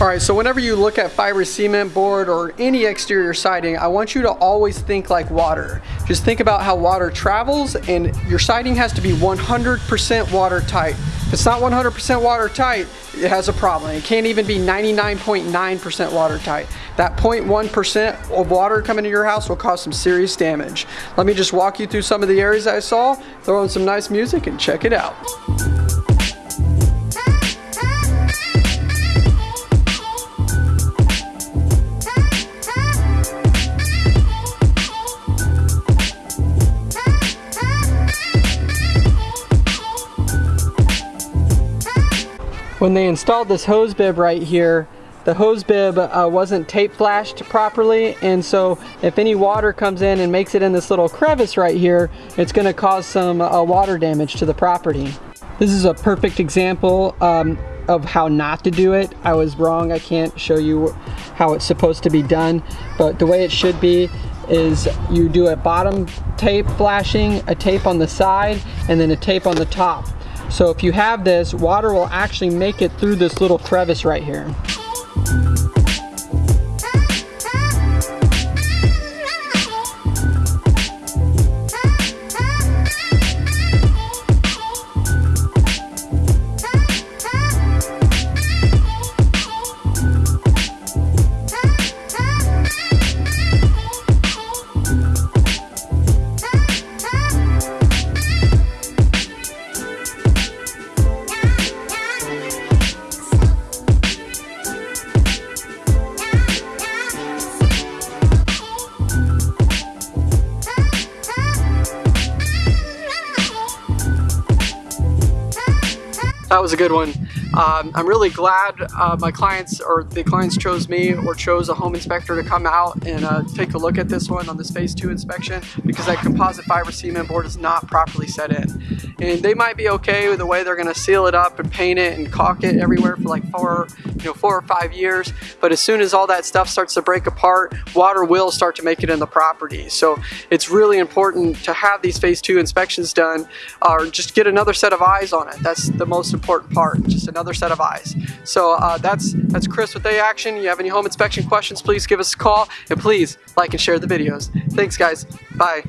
All right, so whenever you look at fiber cement board or any exterior siding, I want you to always think like water. Just think about how water travels and your siding has to be 100% watertight. If it's not 100% watertight, it has a problem. It can't even be 99.9% watertight. That 0.1% of water coming to your house will cause some serious damage. Let me just walk you through some of the areas I saw, throw in some nice music and check it out. When they installed this hose bib right here, the hose bib uh, wasn't tape flashed properly and so if any water comes in and makes it in this little crevice right here it's going to cause some uh, water damage to the property. This is a perfect example um, of how not to do it. I was wrong, I can't show you how it's supposed to be done but the way it should be is you do a bottom tape flashing, a tape on the side and then a tape on the top. So if you have this, water will actually make it through this little crevice right here. That was a good one. Um, I'm really glad uh, my clients or the clients chose me or chose a home inspector to come out and uh, take a look at this one on this phase two inspection because that composite fiber cement board is not properly set in. And they might be okay with the way they're gonna seal it up and paint it and caulk it everywhere for like four, you know, four or five years. But as soon as all that stuff starts to break apart, water will start to make it in the property. So it's really important to have these phase two inspections done or just get another set of eyes on it. That's the most important part, just another another set of eyes. So uh, that's, that's Chris with A Action. You have any home inspection questions, please give us a call and please like and share the videos. Thanks guys, bye.